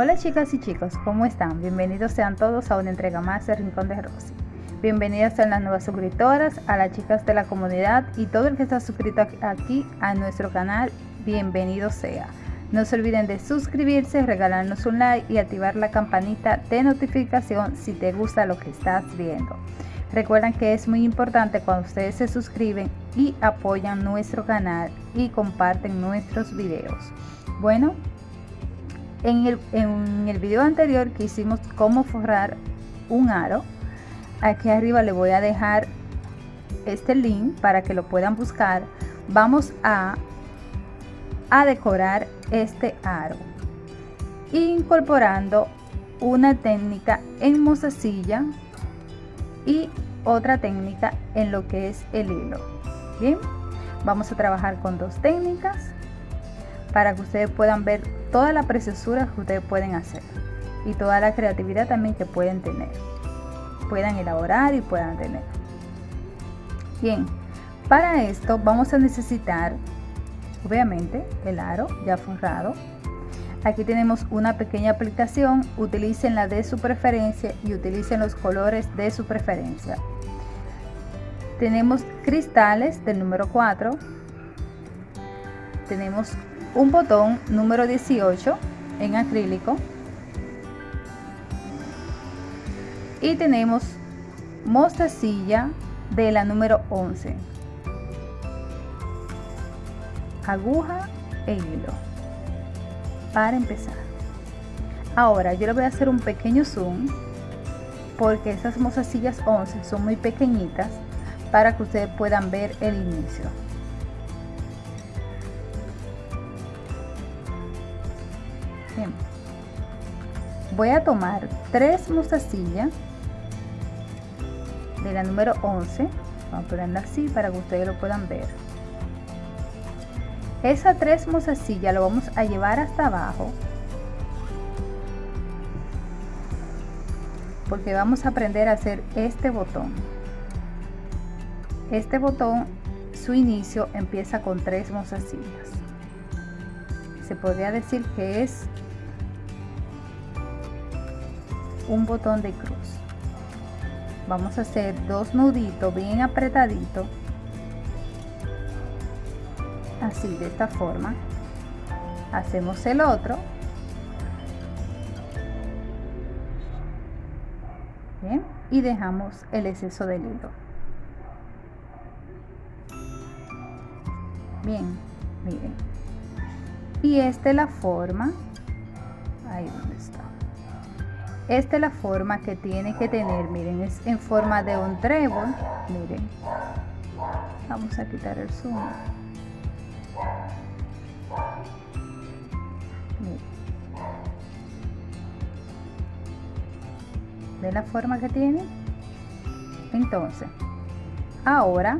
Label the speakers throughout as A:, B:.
A: Hola chicas y chicos, ¿cómo están? Bienvenidos sean todos a una entrega más de Rincón de Rosy. Bienvenidas a las nuevas suscriptoras, a las chicas de la comunidad y todo el que está suscrito aquí a nuestro canal, bienvenido sea. No se olviden de suscribirse, regalarnos un like y activar la campanita de notificación si te gusta lo que estás viendo. Recuerden que es muy importante cuando ustedes se suscriben y apoyan nuestro canal y comparten nuestros videos. Bueno, en el, en el video anterior que hicimos cómo forrar un aro, aquí arriba le voy a dejar este link para que lo puedan buscar. Vamos a, a decorar este aro incorporando una técnica en mozasilla y otra técnica en lo que es el hilo bien vamos a trabajar con dos técnicas para que ustedes puedan ver toda la preciosura que ustedes pueden hacer y toda la creatividad también que pueden tener puedan elaborar y puedan tener. Bien para esto vamos a necesitar obviamente el aro ya forrado. Aquí tenemos una pequeña aplicación utilicen la de su preferencia y utilicen los colores de su preferencia. Tenemos cristales del número 4 tenemos un botón número 18 en acrílico. Y tenemos mostacilla de la número 11 aguja e hilo para empezar. Ahora yo le voy a hacer un pequeño zoom porque estas mostacillas 11 son muy pequeñitas para que ustedes puedan ver el inicio voy a tomar tres mostacillas de la número 11 vamos a ponerla así para que ustedes lo puedan ver. Esa tres mostacillas lo vamos a llevar hasta abajo porque vamos a aprender a hacer este botón. Este botón su inicio empieza con tres mostacillas. Se podría decir que es un botón de cruz. Vamos a hacer dos nuditos bien apretaditos. Así de esta forma. Hacemos el otro. Bien y dejamos el exceso del hilo. Bien miren. Y esta es la forma. Ahí donde está esta es la forma que tiene que tener miren es en forma de un trébol miren. Vamos a quitar el zoom de la forma que tiene entonces ahora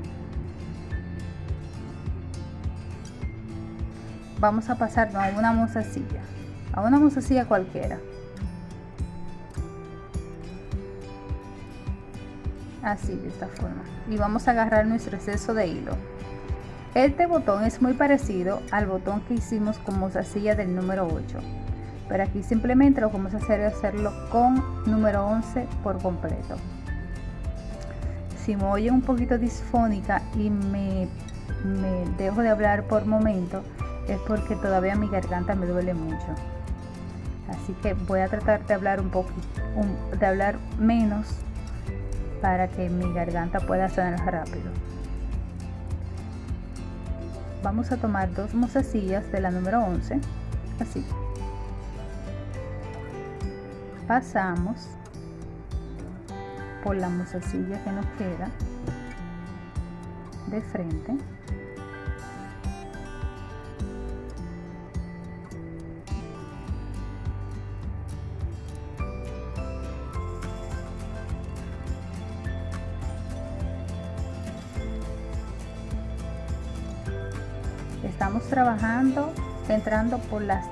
A: vamos a pasar a una mozasilla a una mozasilla cualquiera así de esta forma. Y vamos a agarrar nuestro exceso de hilo. Este botón es muy parecido al botón que hicimos con mozasilla del número 8 pero aquí simplemente lo que vamos a hacer es hacerlo con número 11 por completo. Si me oye un poquito disfónica y me, me dejo de hablar por momento es porque todavía mi garganta me duele mucho. Así que voy a tratar de hablar un poco de hablar menos para que mi garganta pueda sanar rápido. Vamos a tomar dos mozasillas de la número 11 así. Pasamos por la mozasilla que nos queda de frente estamos trabajando entrando por las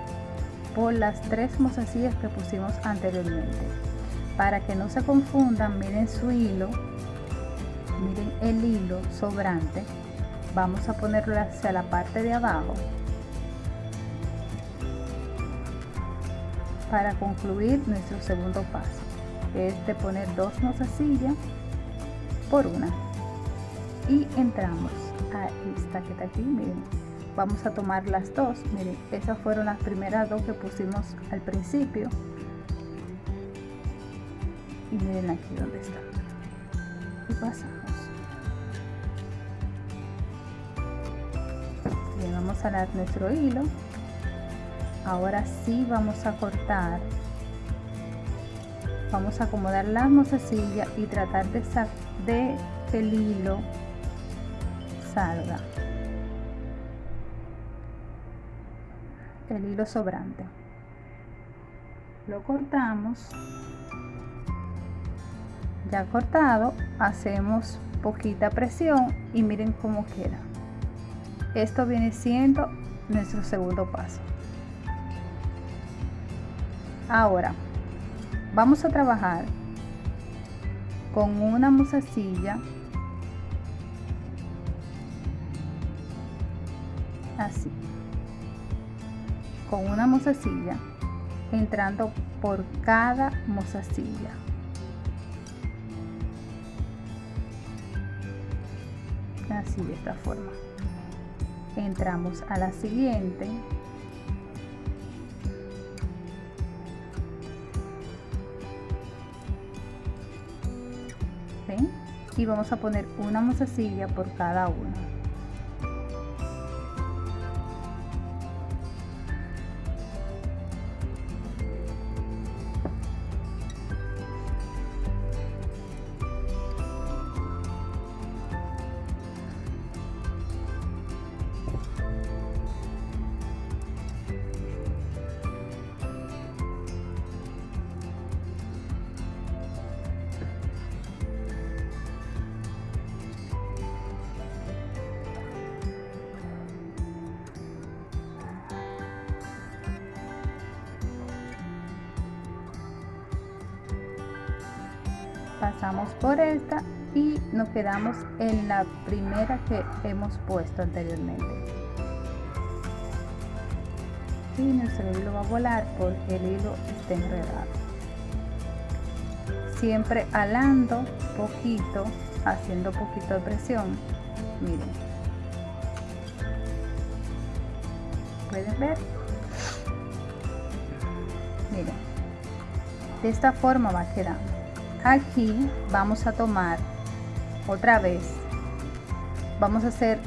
A: por las tres mozasillas que pusimos anteriormente. Para que no se confundan miren su hilo miren el hilo sobrante. Vamos a ponerlo hacia la parte de abajo. Para concluir nuestro segundo paso es de poner dos mozasillas por una. Y entramos a esta que está aquí miren vamos a tomar las dos. Miren esas fueron las primeras dos que pusimos al principio. Y miren aquí donde está. Y pasamos. Bien vamos a dar nuestro hilo. Ahora sí vamos a cortar. Vamos a acomodar la mozasilla y tratar de, de que el hilo salga el hilo sobrante. Lo cortamos. Ya cortado hacemos poquita presión y miren cómo queda. Esto viene siendo nuestro segundo paso. Ahora vamos a trabajar con una musacilla así una musacilla entrando por cada musacilla así de esta forma. Entramos a la siguiente. Y vamos a poner una mozasilla por cada una pasamos por esta y nos quedamos en la primera que hemos puesto anteriormente. Y nuestro hilo va a volar porque el hilo está enredado. Siempre alando poquito haciendo poquito de presión. Miren. Pueden ver miren. De esta forma va quedando aquí vamos a tomar otra vez vamos a hacer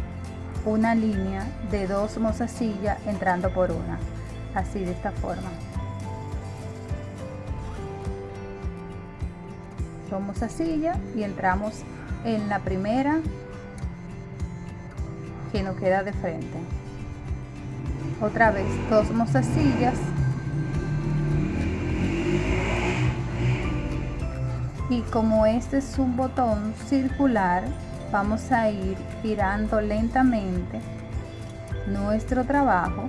A: una línea de dos mozasillas entrando por una así de esta forma. Dos mozasillas y entramos en la primera que nos queda de frente. Otra vez dos mozasillas y como este es un botón circular vamos a ir girando lentamente nuestro trabajo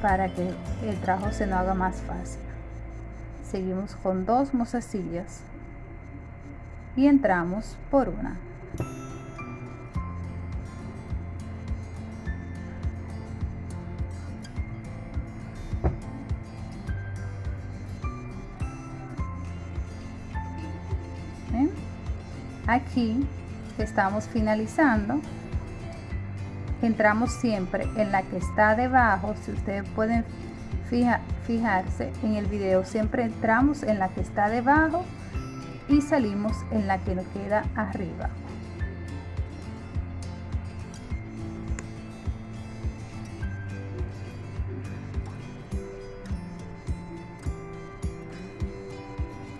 A: para que el trabajo se nos haga más fácil. Seguimos con dos mozasillas y entramos por una aquí estamos finalizando. Entramos siempre en la que está debajo. Si ustedes pueden fijarse en el video siempre entramos en la que está debajo y salimos en la que nos queda arriba.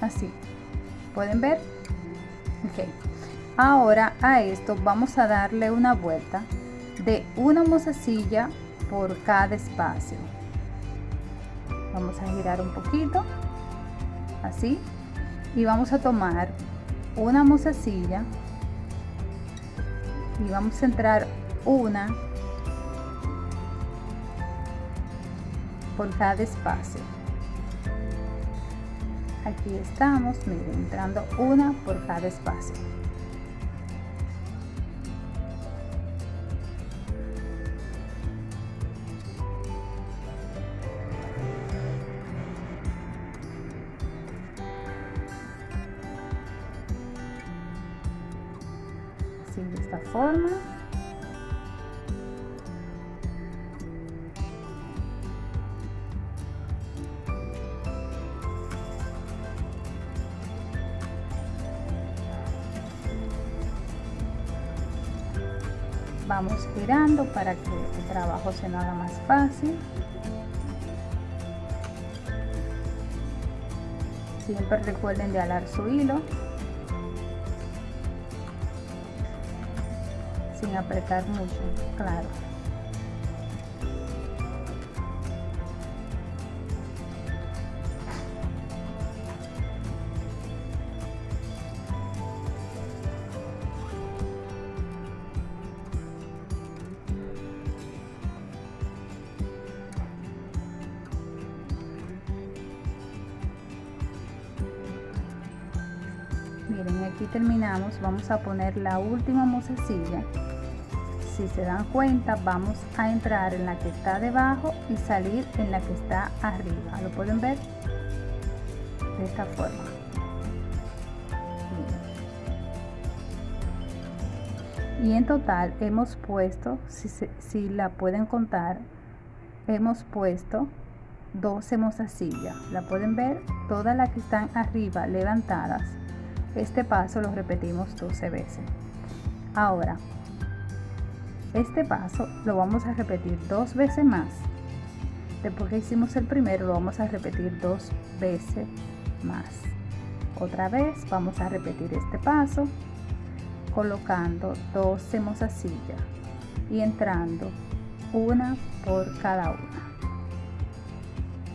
A: Así. Pueden ver ahora a esto vamos a darle una vuelta de una mozasilla por cada espacio. Vamos a girar un poquito así y vamos a tomar una mozasilla y vamos a entrar una por cada espacio aquí estamos miren, entrando una por cada espacio para que el trabajo se nos haga más fácil. Siempre recuerden de alar su hilo. Sin apretar mucho claro terminamos vamos a poner la última mozasilla si se dan cuenta vamos a entrar en la que está debajo y salir en la que está arriba. Lo pueden ver de esta forma. Y en total hemos puesto si, si la pueden contar hemos puesto 12 mozasillas la pueden ver todas las que están arriba levantadas este paso lo repetimos 12 veces. Ahora, este paso lo vamos a repetir dos veces más. Después que hicimos el primero, lo vamos a repetir dos veces más. Otra vez vamos a repetir este paso colocando 12 mozasillas y entrando una por cada una.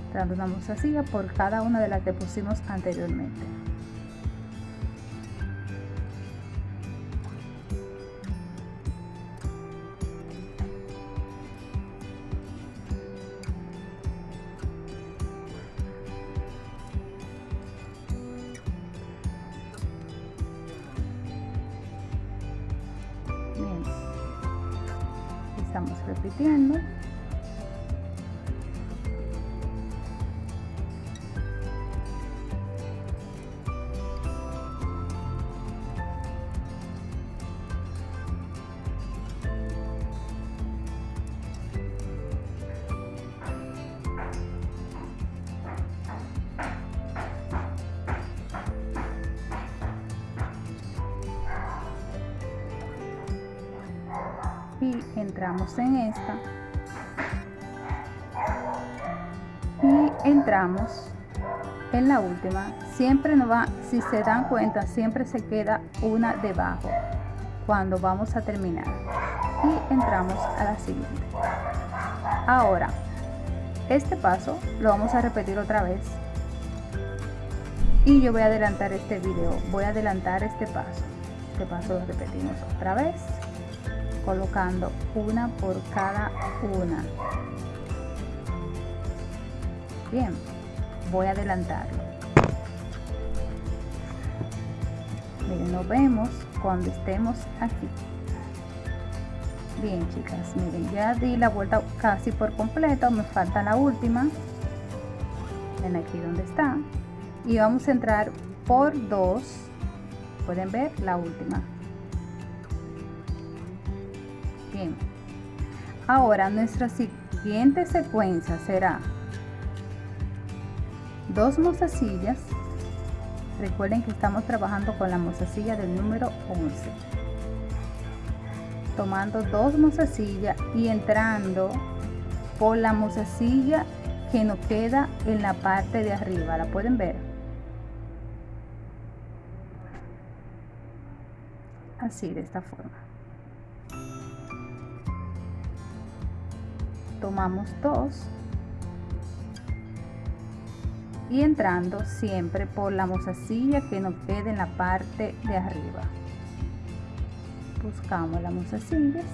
A: Entrando una mozasilla por cada una de las que pusimos anteriormente. En esta. Y entramos en la última. Siempre nos va si se dan cuenta siempre se queda una debajo cuando vamos a terminar. Y entramos a la siguiente. Ahora este paso lo vamos a repetir otra vez. Y yo voy a adelantar este video voy a adelantar este paso. Este paso lo repetimos otra vez colocando una por cada una. Bien voy a adelantarlo. Miren nos vemos cuando estemos aquí. Bien chicas miren ya di la vuelta casi por completo me falta la última. En aquí donde está. Y vamos a entrar por dos. Pueden ver la última ahora nuestra siguiente secuencia será dos mozasillas recuerden que estamos trabajando con la mozasilla del número 11 tomando dos mozasillas y entrando por la mozasilla que nos queda en la parte de arriba. La pueden ver así de esta forma tomamos dos. Y entrando siempre por la mozasilla que nos quede en la parte de arriba. Buscamos las mozasillas.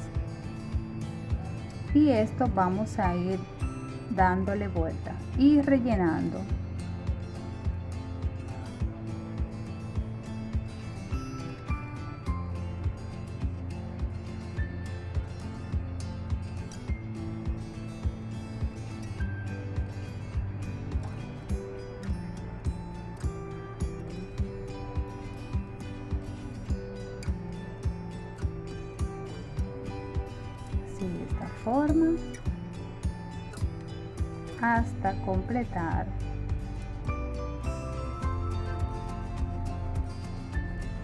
A: Y esto vamos a ir dándole vuelta y rellenando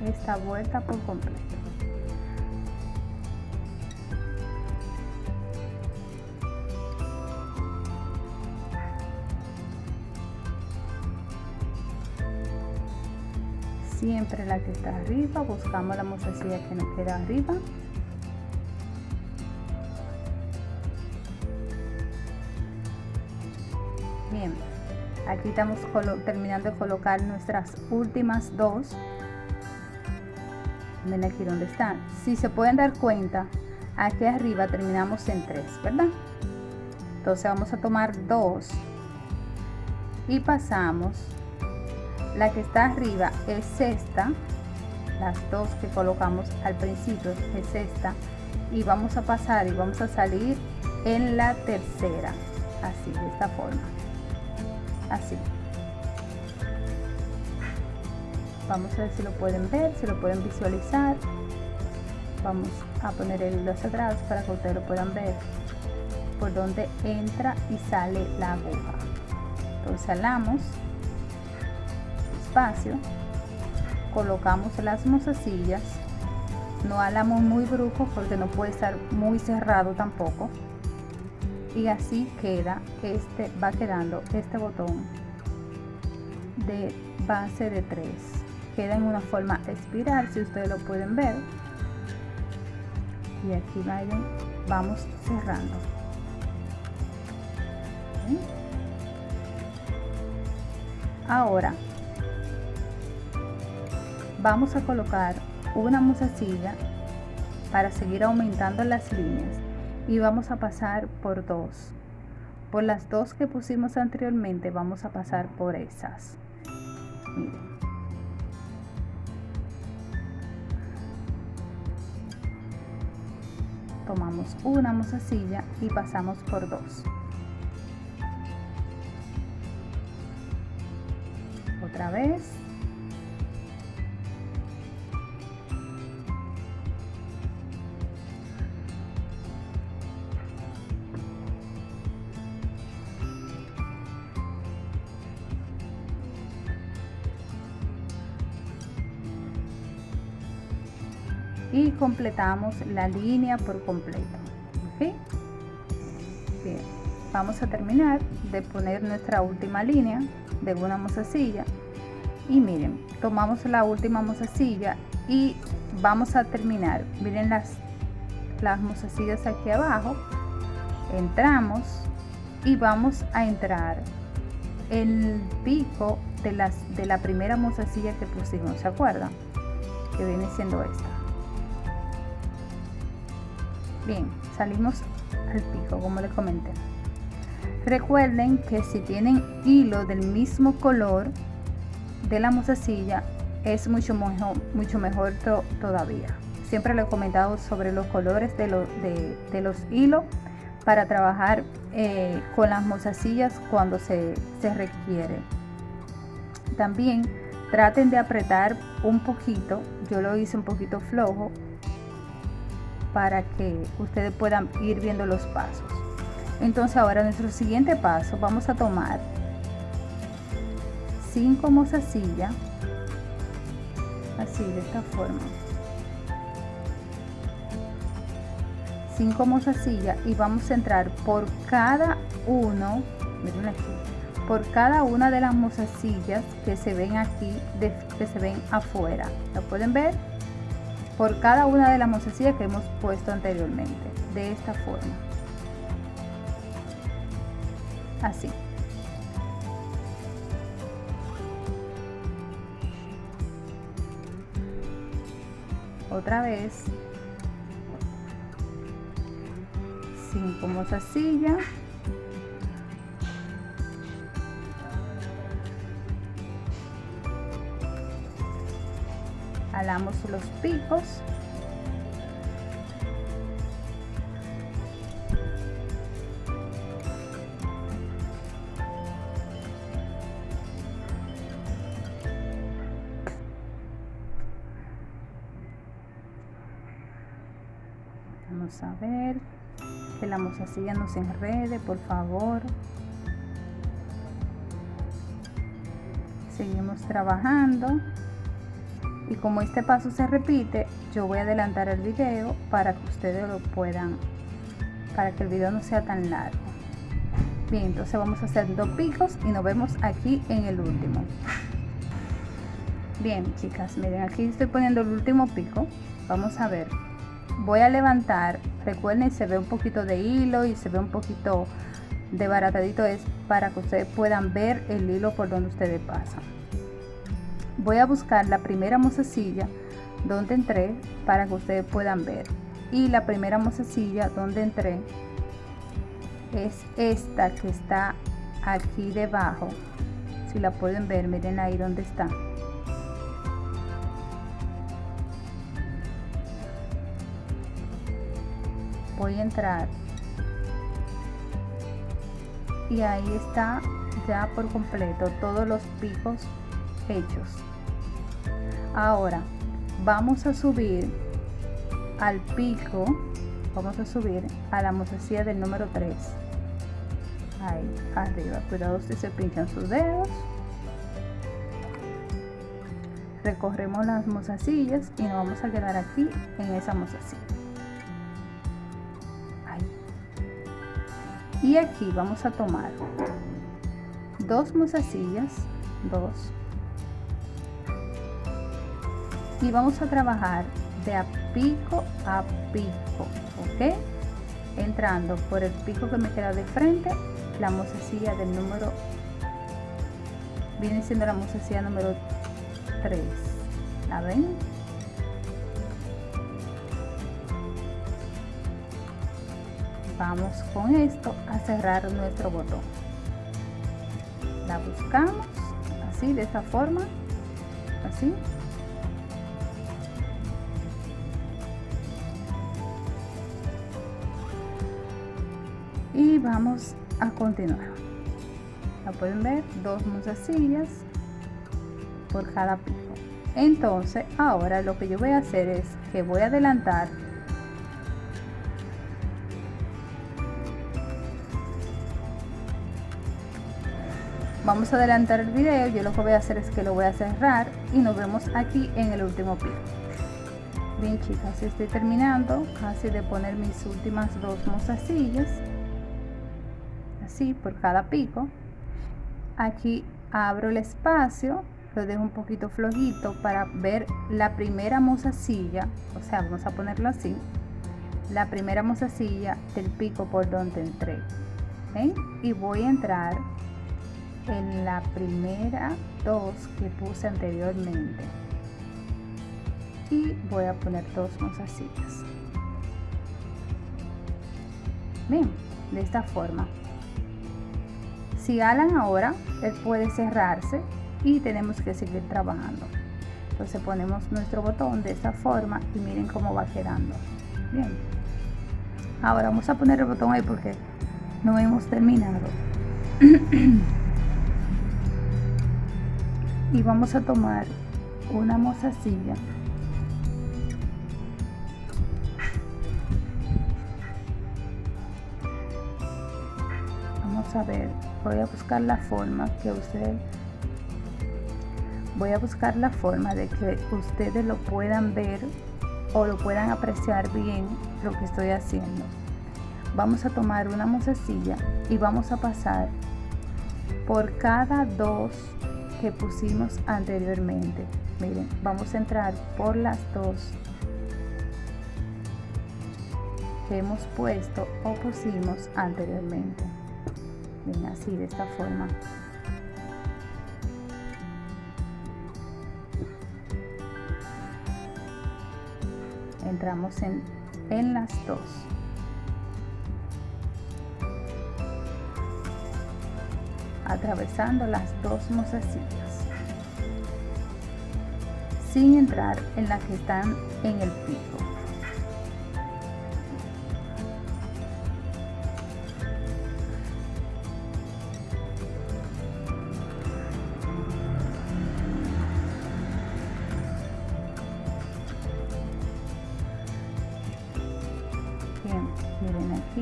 A: esta vuelta por completo. Siempre la que está arriba buscamos la mozasilla que nos queda arriba aquí estamos terminando de colocar nuestras últimas dos ven aquí donde están si se pueden dar cuenta aquí arriba terminamos en tres verdad entonces vamos a tomar dos y pasamos. La que está arriba es esta las dos que colocamos al principio es esta y vamos a pasar y vamos a salir en la tercera así de esta forma así. Vamos a ver si lo pueden ver si lo pueden visualizar. Vamos a poner el hilo hacia atrás para que ustedes lo puedan ver por donde entra y sale la aguja. Entonces alamos colocamos las mozasillas. No alamos muy brujo porque no puede estar muy cerrado tampoco y así queda este va quedando este botón de base de 3 queda en una forma espiral si ustedes lo pueden ver. Y aquí vamos cerrando. Ahora vamos a colocar una musacilla para seguir aumentando las líneas y vamos a pasar por dos. Por las dos que pusimos anteriormente vamos a pasar por esas. Tomamos una musacilla y pasamos por dos. Otra vez y completamos la línea por completo Bien, vamos a terminar de poner nuestra última línea de una mozasilla y miren tomamos la última mozasilla y vamos a terminar. Miren las las mozasillas aquí abajo. Entramos y vamos a entrar el pico de las de la primera mozasilla que pusimos se acuerdan que viene siendo esta Bien, salimos al pico, como les comenté. Recuerden que si tienen hilo del mismo color de la mozasilla, es mucho mejor, mucho mejor todavía. Siempre le he comentado sobre los colores de, de, los hilos para trabajar eh, con las mozasillas cuando se, se requiere. También traten de apretar un poquito, yo lo hice un poquito flojo para que ustedes puedan ir viendo los pasos. Entonces ahora nuestro siguiente paso vamos a tomar 5 mozasillas así de esta forma. 5 mozasillas y vamos a entrar por cada uno miren aquí por cada una de las mozasillas que se ven aquí que se ven afuera. Lo pueden ver por cada una de las mozasillas que hemos puesto anteriormente de esta forma. Así. Otra vez. 5 mozasillas los picos vamos a ver que la mozasilla no se enrede, por favor. Seguimos trabajando. Y como este paso se repite, yo voy a adelantar el video para que ustedes lo puedan, para que el video no sea tan largo. Bien, entonces vamos a hacer dos picos y nos vemos aquí en el último. Bien, chicas, miren, aquí estoy poniendo el último pico. Vamos a ver. Voy a levantar, recuerden, se ve un poquito de hilo y se ve un poquito de baratadito. Es para que ustedes puedan ver el hilo por donde ustedes pasan. Voy a buscar la primera mozasilla donde entré para que ustedes puedan ver. Y la primera mozasilla donde entré es esta que está aquí debajo. Si la pueden ver, miren ahí donde está. voy a entrar y ahí está ya por completo todos los picos hechos. Ahora vamos a subir al pico vamos a subir a la mozasilla del número 3 ahí arriba. Cuidado si se pinchan sus dedos. Recorremos las mozasillas y nos vamos a quedar aquí en esa mozasilla. Y aquí vamos a tomar dos mozasillas dos y vamos a trabajar de a pico a pico ok entrando por el pico que me queda de frente la mozasilla del número viene siendo la mozasilla número 3 la ven vamos con esto a cerrar nuestro botón. La buscamos así de esta forma así vamos a continuar. La pueden ver dos mozasillas por cada pico. Entonces ahora lo que yo voy a hacer es que voy a adelantar vamos a adelantar el video yo lo que voy a hacer es que lo voy a cerrar y nos vemos aquí en el último pico. Bien chicas estoy terminando casi de poner mis últimas dos mozasillas por cada pico. Aquí abro el espacio lo dejo un poquito flojito para ver la primera mozasilla o sea vamos a ponerlo así la primera mozasilla del pico por donde entré y voy a entrar en la primera dos que puse anteriormente. Y voy a poner dos mozasillas bien de esta forma si alan ahora él puede cerrarse y tenemos que seguir trabajando. Entonces ponemos nuestro botón de esta forma y miren cómo va quedando. Bien. Ahora vamos a poner el botón ahí porque no hemos terminado. Y vamos a tomar una mozasilla. Vamos a ver voy a buscar la forma que usted voy a buscar la forma de que ustedes lo puedan ver o lo puedan apreciar bien lo que estoy haciendo. Vamos a tomar una mozasilla y vamos a pasar por cada dos que pusimos anteriormente. Miren vamos a entrar por las dos que hemos puesto o pusimos anteriormente Así de esta forma. Entramos en, en las dos. Atravesando las dos mozasillas sin entrar en las que están en el pico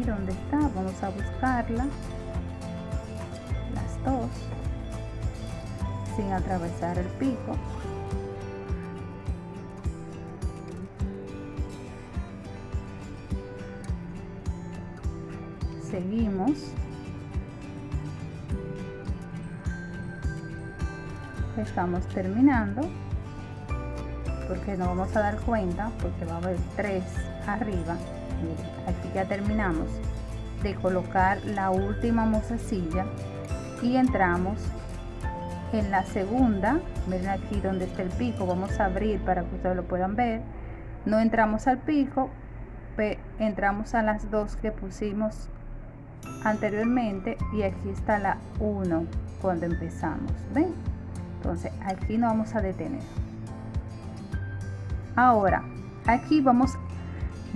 A: Aquí donde vamos a buscarla. Las dos. Sin atravesar el pico. Seguimos. Estamos terminando porque no vamos a dar cuenta porque va a haber tres arriba ya terminamos de colocar la última mozasilla y entramos en la segunda miren aquí donde está el pico vamos a abrir para que ustedes lo puedan ver. No entramos al pico entramos a las dos que pusimos anteriormente y aquí está la 1 cuando empezamos ven entonces aquí no vamos a detener. Ahora aquí vamos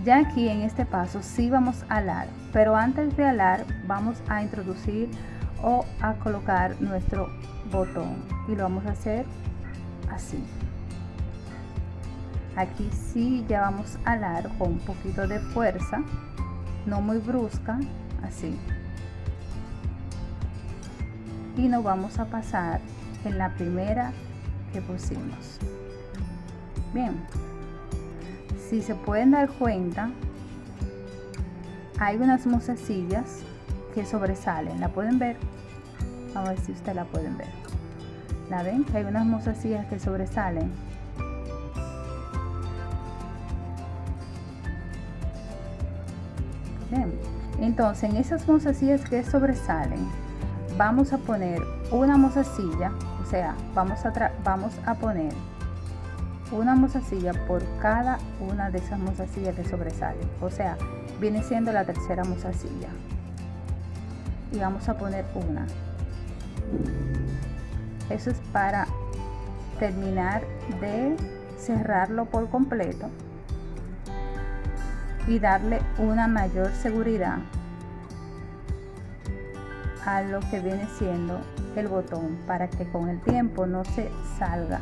A: ya aquí en este paso sí vamos a alar pero antes de alar vamos a introducir o a colocar nuestro botón y lo vamos a hacer así. Aquí sí ya vamos a alar con un poquito de fuerza no muy brusca así. Y nos vamos a pasar en la primera que pusimos. Bien si se pueden dar cuenta hay unas mozasillas que sobresalen. La pueden ver a ver si ustedes la pueden ver. La ven que hay unas mozasillas que sobresalen. Entonces en esas mozasillas que sobresalen vamos a poner una mozasilla o sea vamos a vamos a poner una mozasilla por cada una de esas mozasillas que sobresalen o sea viene siendo la tercera mozasilla. Y vamos a poner una. Eso es para terminar de cerrarlo por completo y darle una mayor seguridad a lo que viene siendo el botón para que con el tiempo no se salga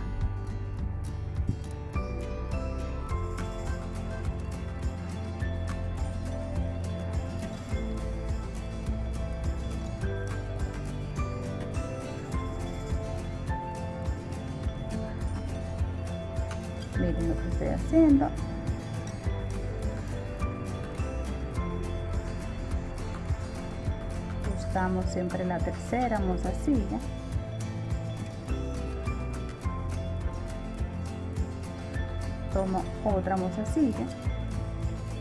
A: siempre la tercera mozasilla tomo otra mozasilla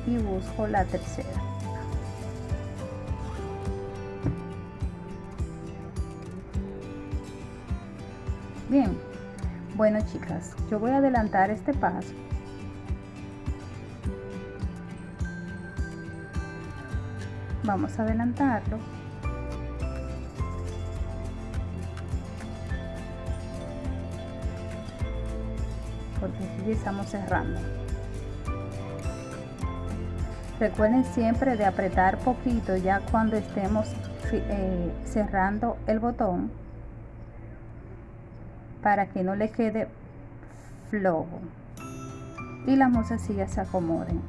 A: y busco la tercera. Bien. Bueno chicas yo voy a adelantar este paso. Vamos a adelantarlo estamos cerrando. Recuerden siempre de apretar poquito ya cuando estemos eh, cerrando el botón para que no le quede flojo y las mozasillas se acomoden.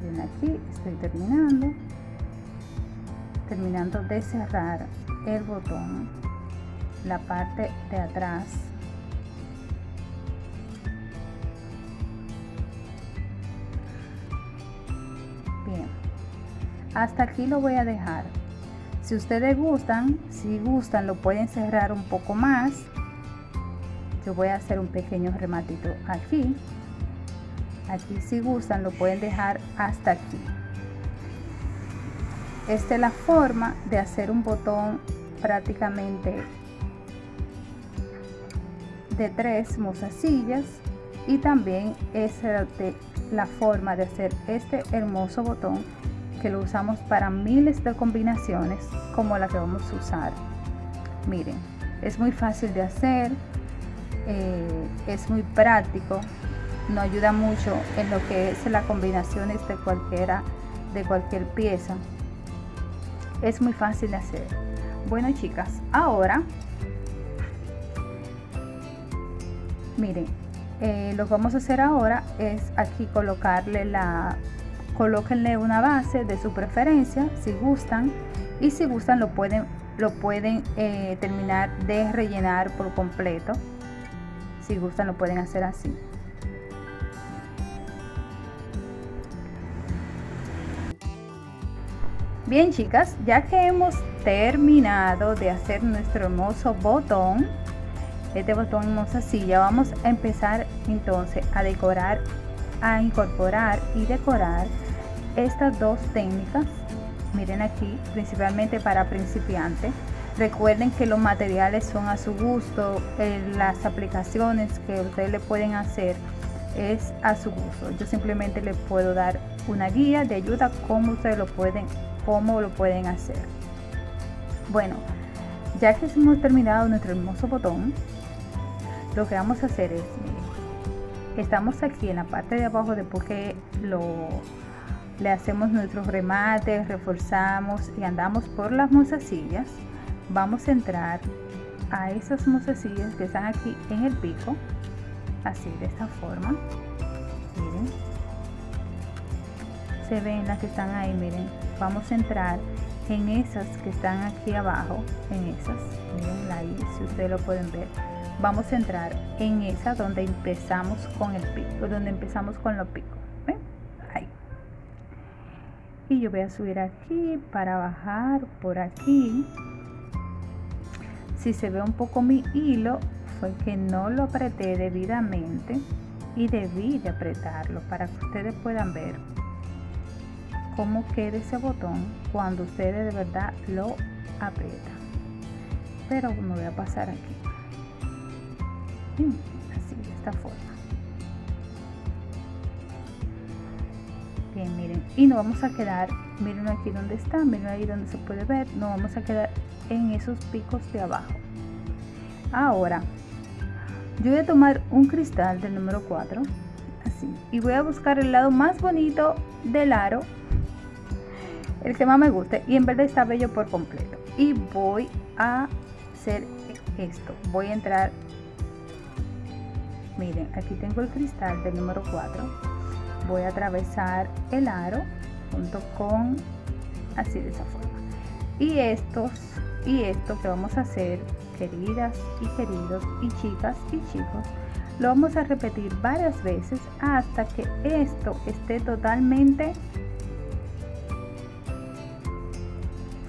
A: Bien aquí estoy terminando terminando de cerrar el botón la parte de atrás hasta aquí lo voy a dejar. Si ustedes gustan si gustan lo pueden cerrar un poco más. Yo voy a hacer un pequeño rematito aquí. Aquí si gustan lo pueden dejar hasta aquí. Esta es la forma de hacer un botón prácticamente de tres mozasillas y también es la forma de hacer este hermoso botón que lo usamos para miles de combinaciones como la que vamos a usar. Miren es muy fácil de hacer eh, es muy práctico nos ayuda mucho en lo que es las combinaciones de cualquiera de cualquier pieza. Es muy fácil de hacer. Bueno chicas ahora miren eh, lo que vamos a hacer ahora es aquí colocarle la colóquenle una base de su preferencia si gustan y si gustan lo pueden lo pueden eh, terminar de rellenar por completo. Si gustan lo pueden hacer así. Bien chicas ya que hemos terminado de hacer nuestro hermoso botón este botón hermosa silla vamos a empezar entonces a decorar a incorporar y decorar estas dos técnicas miren aquí principalmente para principiantes. Recuerden que los materiales son a su gusto eh, las aplicaciones que ustedes le pueden hacer es a su gusto. Yo simplemente les puedo dar una guía de ayuda cómo ustedes lo pueden cómo lo pueden hacer. Bueno ya que hemos terminado nuestro hermoso botón lo que vamos a hacer es estamos aquí en la parte de abajo después que lo le hacemos nuestros remates reforzamos y andamos por las mozasillas vamos a entrar a esas mozasillas que están aquí en el pico así de esta forma. Miren. Se ven las que están ahí miren. Vamos a entrar en esas que están aquí abajo en esas. Miren ahí si ustedes lo pueden ver vamos a entrar en esa donde empezamos con el pico donde empezamos con los picos y yo voy a subir aquí para bajar por aquí. Si se ve un poco mi hilo fue que no lo apreté debidamente y debí de apretarlo para que ustedes puedan ver cómo queda ese botón cuando ustedes de verdad lo aprietan. Pero me voy a pasar aquí así de esta forma. Bien miren y nos vamos a quedar miren aquí donde está miren ahí donde se puede ver nos vamos a quedar en esos picos de abajo. Ahora yo voy a tomar un cristal del número 4 así y voy a buscar el lado más bonito del aro. El que más me guste y en verde está bello por completo. Y voy a hacer esto voy a entrar miren aquí tengo el cristal del número 4 voy a atravesar el aro junto con así de esa forma. Y estos y esto que vamos a hacer queridas y queridos y chicas y chicos lo vamos a repetir varias veces hasta que esto esté totalmente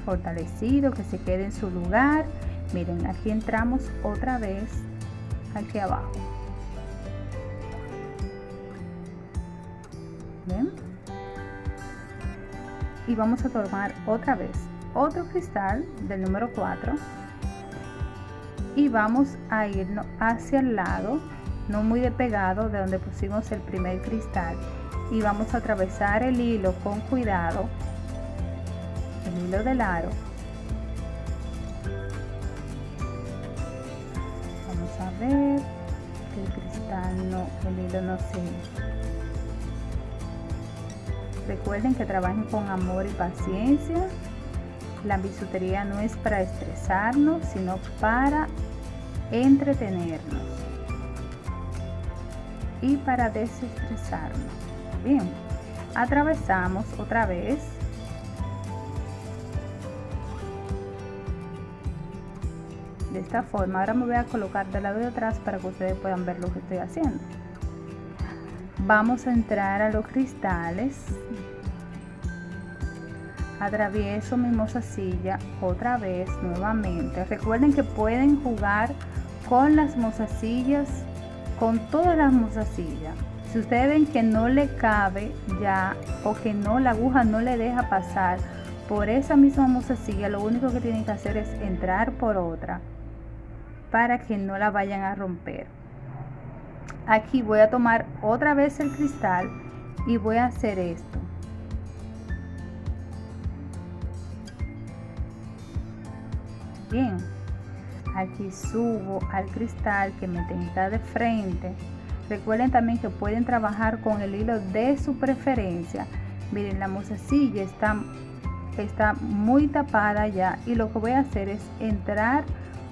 A: fortalecido que se quede en su lugar. Miren aquí entramos otra vez aquí abajo y vamos a tomar otra vez otro cristal del número 4 y vamos a irnos hacia el lado no muy despegado de donde pusimos el primer cristal. Y vamos a atravesar el hilo con cuidado el hilo del aro. Vamos a ver que el cristal no el hilo no se Recuerden que trabajen con amor y paciencia. La bisutería no es para estresarnos, sino para entretenernos y para desestresarnos. Bien, atravesamos otra vez. De esta forma, ahora me voy a colocar del lado de atrás para que ustedes puedan ver lo que estoy haciendo vamos a entrar a los cristales. Atravieso mi mozasilla otra vez nuevamente. Recuerden que pueden jugar con las mozasillas con todas las mozasillas si ustedes ven que no le cabe ya o que no la aguja no le deja pasar por esa misma mozasilla lo único que tienen que hacer es entrar por otra para que no la vayan a romper aquí voy a tomar otra vez el cristal y voy a hacer esto. Bien. Aquí subo al cristal que me tenga de frente. Recuerden también que pueden trabajar con el hilo de su preferencia. Miren la mozasilla está está muy tapada ya y lo que voy a hacer es entrar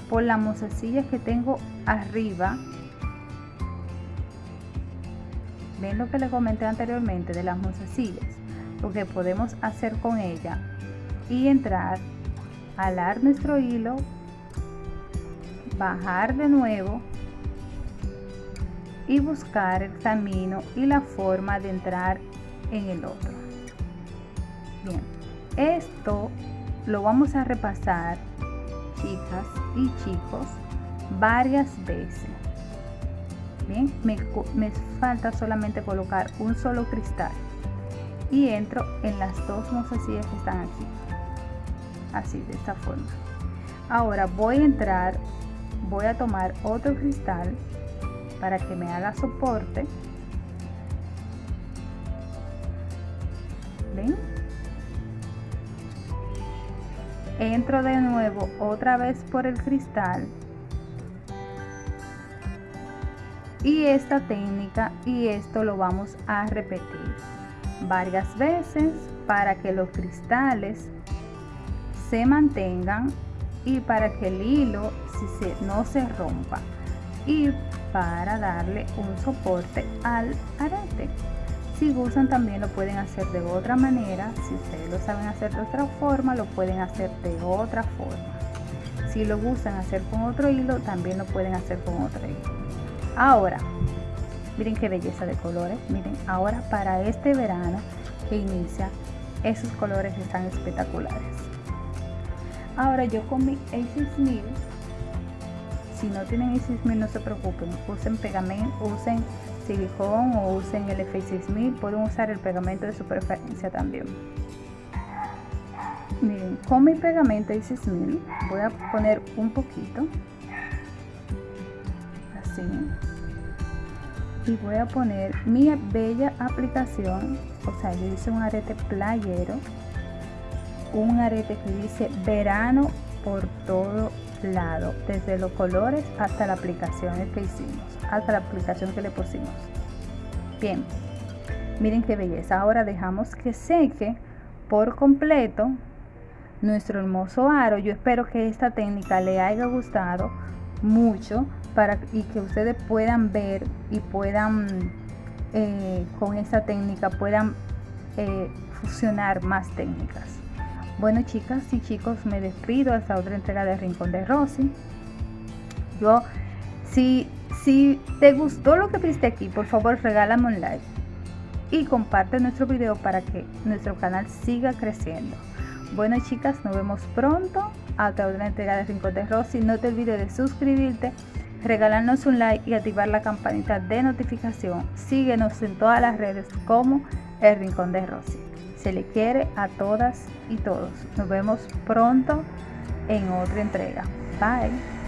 A: por la mozasilla que tengo arriba ven lo que les comenté anteriormente de las mozasillas lo que podemos hacer con ella y entrar, alar nuestro hilo, bajar de nuevo y buscar el camino y la forma de entrar en el otro. Bien, esto lo vamos a repasar, chicas y chicos, varias veces. Me, falta solamente colocar un solo cristal y entro en las dos mozasillas que están aquí. Así de esta forma. Ahora voy a entrar voy a tomar otro cristal para que me haga soporte. Entro de nuevo otra vez por el cristal y esta técnica y esto lo vamos a repetir varias veces para que los cristales se mantengan y para que el hilo si se, no se rompa y para darle un soporte al arete. Si gustan también lo pueden hacer de otra manera. Si ustedes lo saben hacer de otra forma lo pueden hacer de otra forma. Si lo gustan hacer con otro hilo también lo pueden hacer con otro hilo ahora miren qué belleza de colores miren ahora para este verano que inicia esos colores están espectaculares. Ahora yo con mi A6000 si no tienen A6000 no se preocupen usen pegamento usen silicón o usen el F6000 pueden usar el pegamento de su preferencia también. Miren con mi pegamento A6000 voy a poner un poquito y voy a poner mi bella aplicación o sea yo hice un arete playero un arete que dice verano por todo lado desde los colores hasta la aplicación que hicimos hasta la aplicación que le pusimos. Bien miren qué belleza. Ahora dejamos que seque por completo nuestro hermoso aro. Yo espero que esta técnica le haya gustado mucho para y que ustedes puedan ver y puedan eh, con esta técnica puedan eh, fusionar más técnicas. Bueno chicas y chicos me despido hasta otra entrega de Rincón de Rosy. Yo si, si te gustó lo que viste aquí por favor regálame un like y comparte nuestro video para que nuestro canal siga creciendo. Bueno chicas nos vemos pronto. Hasta otra entrega de Rincón de Rosy. No te olvides de suscribirte regalarnos un like y activar la campanita de notificación. Síguenos en todas las redes como El Rincón de Rosy. Se le quiere a todas y todos. Nos vemos pronto en otra entrega. Bye.